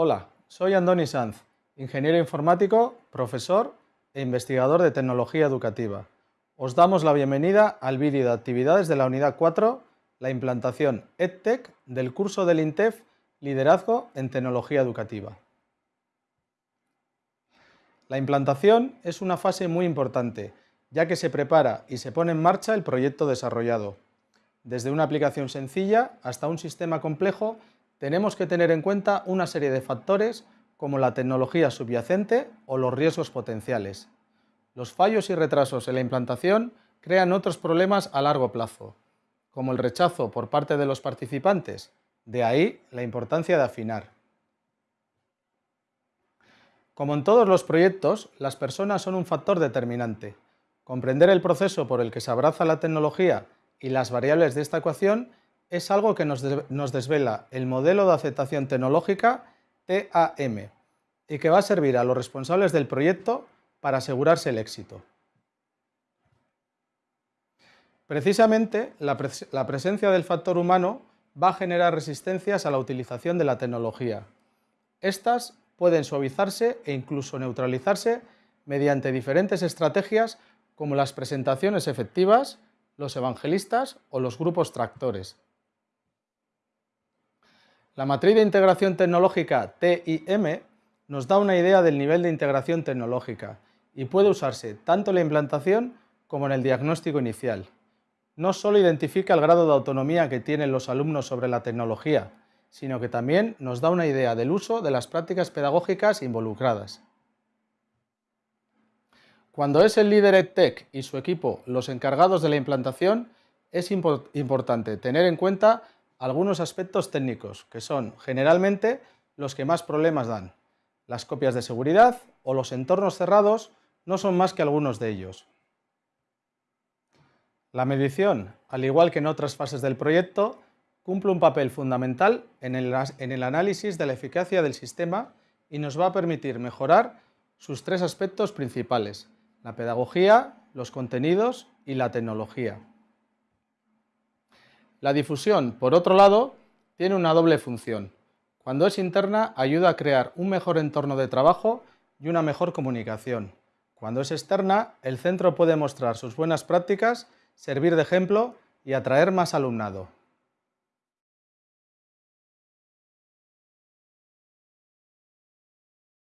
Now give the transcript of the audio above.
Hola, soy Andoni Sanz, ingeniero informático, profesor e investigador de tecnología educativa. Os damos la bienvenida al vídeo de actividades de la unidad 4, la implantación EdTech del curso del INTEF Liderazgo en Tecnología Educativa. La implantación es una fase muy importante, ya que se prepara y se pone en marcha el proyecto desarrollado. Desde una aplicación sencilla hasta un sistema complejo, tenemos que tener en cuenta una serie de factores como la tecnología subyacente o los riesgos potenciales. Los fallos y retrasos en la implantación crean otros problemas a largo plazo, como el rechazo por parte de los participantes, de ahí la importancia de afinar. Como en todos los proyectos, las personas son un factor determinante. Comprender el proceso por el que se abraza la tecnología y las variables de esta ecuación es algo que nos, desvela el modelo de aceptación tecnológica TAM y que va a servir a los responsables del proyecto para asegurarse el éxito. Precisamente, la, presencia del factor humano va a generar resistencias a la utilización de la tecnología. Estas pueden suavizarse e incluso neutralizarse mediante diferentes estrategias como las presentaciones efectivas, los evangelistas o los grupos tractores. La matriz de integración tecnológica TIM nos da una idea del nivel de integración tecnológica y puede usarse tanto en la implantación como en el diagnóstico inicial. No solo identifica el grado de autonomía que tienen los alumnos sobre la tecnología, sino que también nos da una idea del uso de las prácticas pedagógicas involucradas. Cuando es el líder EdTech y su equipo los encargados de la implantación, es importante tener en cuenta algunos aspectos técnicos, que son generalmente los que más problemas dan. Las copias de seguridad o los entornos cerrados no son más que algunos de ellos. La medición, al igual que en otras fases del proyecto, cumple un papel fundamental en el, en el, análisis de la eficacia del sistema y nos va a permitir mejorar sus tres aspectos principales, la pedagogía, los contenidos y la tecnología. La difusión, por otro lado, tiene una doble función. Cuando es interna, ayuda a crear un mejor entorno de trabajo y una mejor comunicación. Cuando es externa, el centro puede mostrar sus buenas prácticas, servir de ejemplo y atraer más alumnado.